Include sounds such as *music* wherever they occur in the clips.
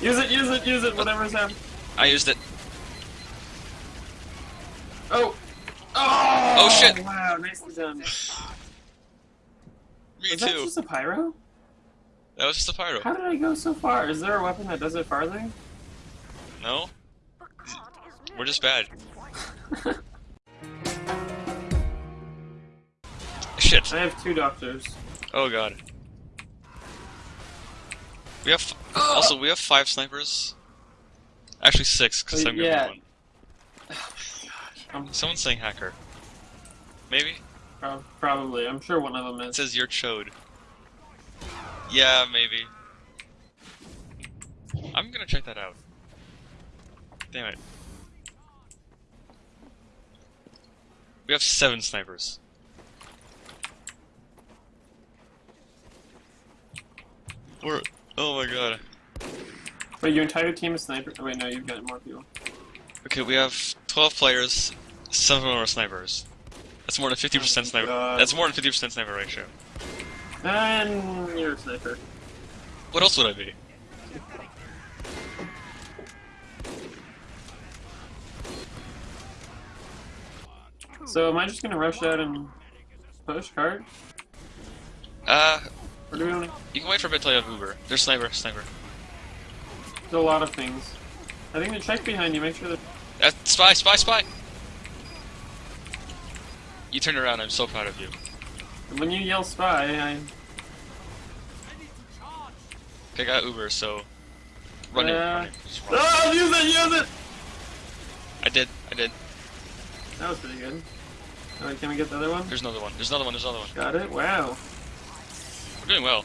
Use it, use it, use it, whatever's happening. I used it. Oh! Oh! Oh, shit. Wow, nicely done. *sighs* Me Was that too. just a pyro? That was just a pyro. How did I go so far? Is there a weapon that does it farther? No? We're just bad. *laughs* Shit. I have two doctors. Oh god. We have also we have five snipers. Actually six, because Uh, I'm gonna yeah. one. Someone's saying hacker. Maybe? prob- probably. I'm sure one of them It is. says you're chode. Yeah, maybe. I'm gonna check that out. Damn it. We have seven snipers. We're oh my god. Wait, your entire team is sniper? Oh, wait, no, you've got more people. Okay, we have 12 players, 7 of them are snipers. That's more than 50% sniper. God. That's more than 50% sniper ratio. And you're a sniper. What else would I be? So am I just gonna rush out and push card? Uh, Or do we want to you can wait for a bit till you have Uber. There's sniper, sniper. do a lot of things? I think the check behind you, make sure that... Uh, spy, spy, spy! You turned around, I'm so proud of you. When you yell spy, I... I need to charge! Okay, I got Uber, so... Run Yeah. run. Just run. Oh, use it, use it! I did, I did. That was pretty good. Alright, can we get the other one? There's another one, there's another one, there's another one. Got it? Wow. Doing well.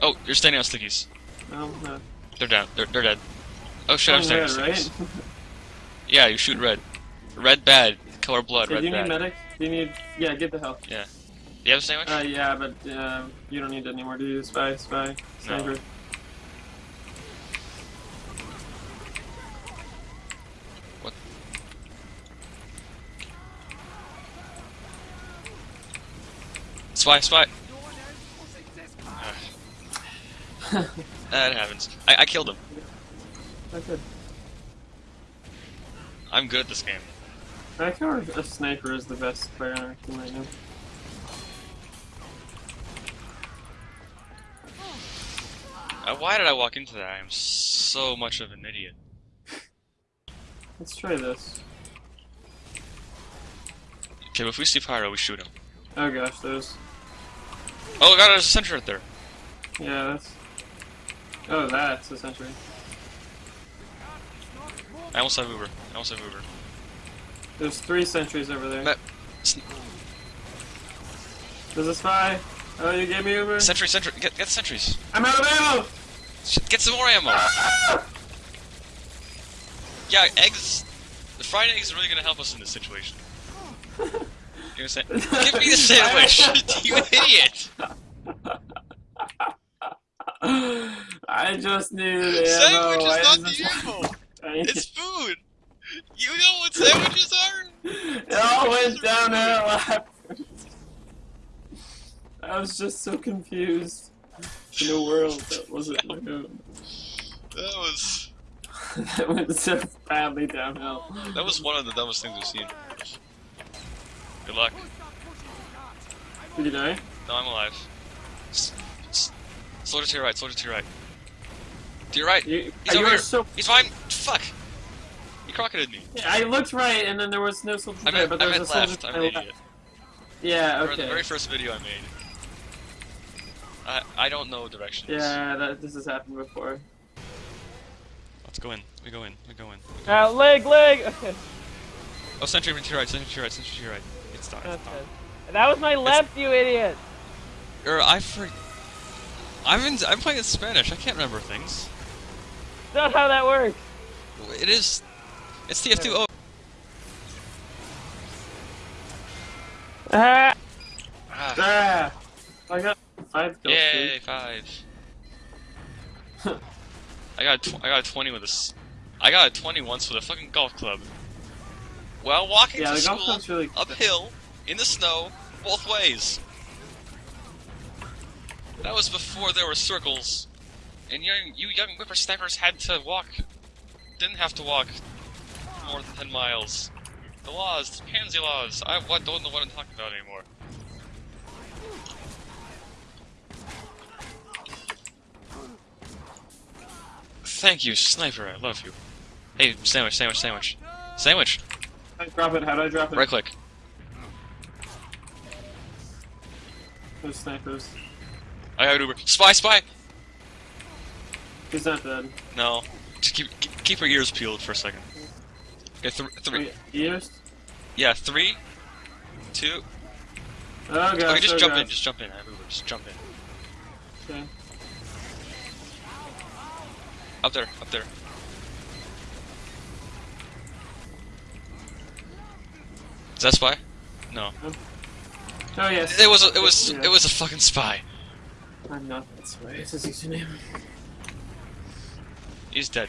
Oh, you're standing on stickies. No, no. They're down, they're, they're dead. Oh shit, I'm standing red, on stickies. right? *laughs* Yeah, you shoot red. Red bad. Color blood, red do you bad. need medic? Do you need... Yeah, get the health. Yeah. Do you have a sandwich? Uh, yeah, but uh, you don't need it anymore, do you? Spy, spy, sniper. What? Spy, spy. Ugh. that happens. I, I killed him. That's good. I'm good at this game. I our- a sniper is the best player on our team right now. Uh, why did I walk into that? I am so much of an idiot. *laughs* Let's try this. Okay, but if we see Pyro, we shoot him. Oh gosh, there's... Oh god, there's a sentry right there. Yeah, that's... Oh, that's a sentry. I almost have Uber. I almost have Uber. There's three sentries over there. S- There's a spy. Oh, you gave me Uber? Sentry, sentry, get, get the sentries. I'm out of ammo! Get some more ammo. Ah! Yeah, eggs. The fried eggs are really gonna help us in this situation. *laughs* Know what Give me the sandwich, *laughs* *laughs* you idiot! I just needed ammo. Sandwich is not the ammo. *laughs* It's food. You know what sandwiches are? It all went downhill afterwards. I was just so confused in a world that wasn't my own. That was that went so badly downhill. that was one of the dumbest things I've seen. Good luck. Did you die? No, I'm alive. S- s- soldier to your right. Soldier to your right. To your right. You, He's over here. so. He's fine. Fuck. He crocketed me. Yeah, I looked right, and then there was no soldier I there, meant, but I there meant was a soldier left. to I'm my an left. idiot. Yeah, For the very first video I made. I I don't know directions. Yeah, that, this has happened before. Let's go in. We go in. We go in. Uh, leg, leg! Okay. *laughs* Oh, sentry to your right. Sentry to your right. Sentry to your right. It's done. It's done. it. That was my left, you idiot! Or I for. I'm in. I'm playing in Spanish. I can't remember things. That's not how that works. It is. It's TF2. Oh. Ah, Ah. Ah! I got five kills. Yay, five. *laughs* I got a tw- I got a twenty with this. I got a twenty once with a fucking golf club. While walking Yeah, to school really uphill in the snow both ways. That was before there were circles And young, you young whippersnappers had to walk, didn't have to walk more than 10 miles. The laws, the pansy laws, I don't know what I'm talking about anymore. Thank you, sniper, I love you. Hey, sandwich, sandwich, sandwich. Sandwich! I drop it? How do I drop it? Right click. Those snipers. I got Uber. Spy, spy! He's not dead. No. Just keep keep your ears peeled for a second. Okay, th three. Wait, ears? Yeah, three, two. Oh gosh. Okay, just oh jump in. Just jump in. I have Uber. Just jump in. Okay. Up there. Up there. Is that spy? No. Oh yes. It was. A, it was. Yeah. It was a fucking spy. I'm not that way. It's his username. He's dead.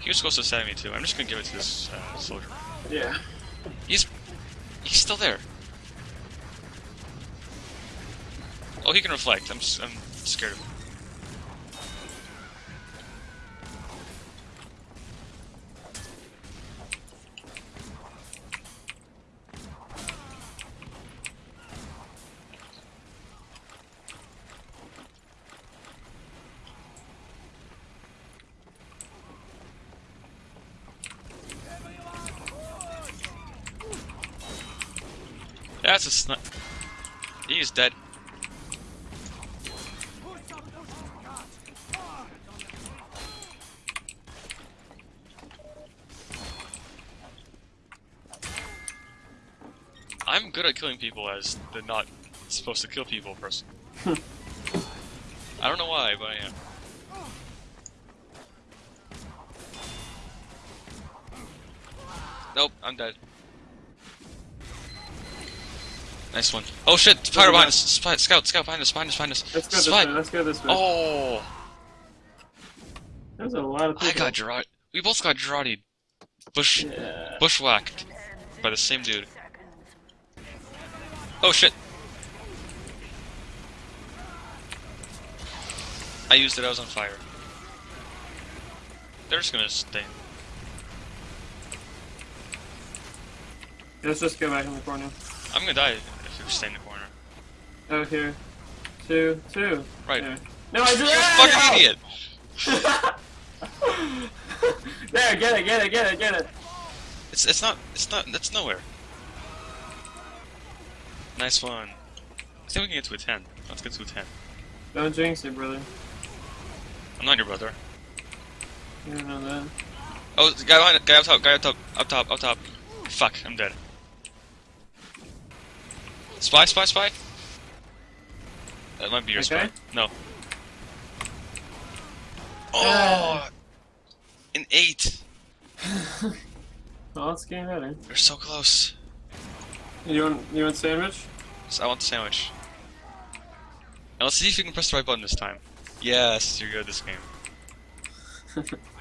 He was supposed to send me too. I'm just gonna give it to this uh, soldier. Yeah. He's. He's still there. Oh, he can reflect. I'm. s- I'm scared of him. That's a sni- He's dead. I'm good at killing people as the not supposed to kill people person. *laughs* I don't know why, but I am. Nope, I'm dead. Nice one. Oh shit, fire behind us. Spy, scout, scout behind us, behind us, behind us. Let's go this Spy. way. Let's go this way. Oh, There's a lot of people. I got Jarate. We both got Jarate'd. Bush, Yeah. bushwhacked by the same dude. Oh shit. I used it, I was on fire. They're just gonna stay. Let's just go back in the corner. I'm gonna die stay in the corner. Oh, here. Two, two. Right. There. No, I did You fucking idiot! *laughs* there, get it, get it, get it, get it. It's it's not it's not that's nowhere. Nice one. I think we can get to a ten. Let's get to a ten. Don't jinx it, brother. I'm not your brother. You don't know that. Oh, guy it, guy up top, guy up top, up top, up top. Fuck, I'm dead. Spy, spy, spy. That might be your Okay. spy. No. Oh, uh. an eight. *laughs* Well, it's getting better. We're so close. You want, you want sandwich? So I want the sandwich. Now let's see if you can press the right button this time. Yes, you're good at this game. *laughs*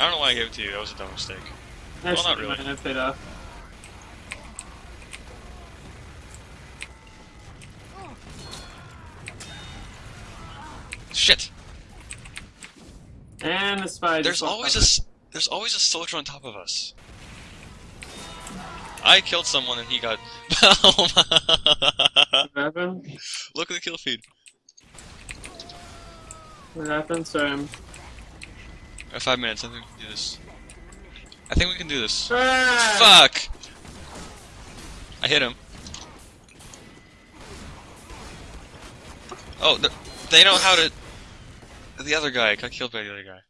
I don't know why I gave it to you. That was a dumb mistake. Actually, not really. mine, paid off. Shit. And the spy. There's always a there's always a soldier on top of us. I killed someone and he got. *laughs* What happened? Look at the kill feed. What happened? Sorry, I'm. Uh, five minutes. I think we can do this. I think we can do this. Ah! Fuck! I hit him. Oh, they know how to. The other guy got killed by the other guy.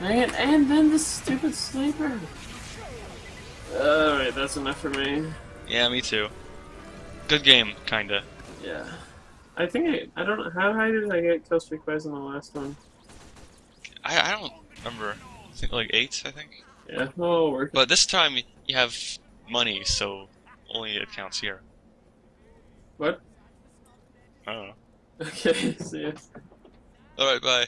Dang it, and then the stupid sniper. Alright, that's enough for me. Yeah, me too. Good game, kinda. Yeah. I think I, I don't know, how high did I get kill streak wise in the last one? I I don't remember. I think like eight. I think. Yeah, oh. But this time you have money, so only it counts here. What? I don't know. *laughs* Okay, see ya. Alright, bye.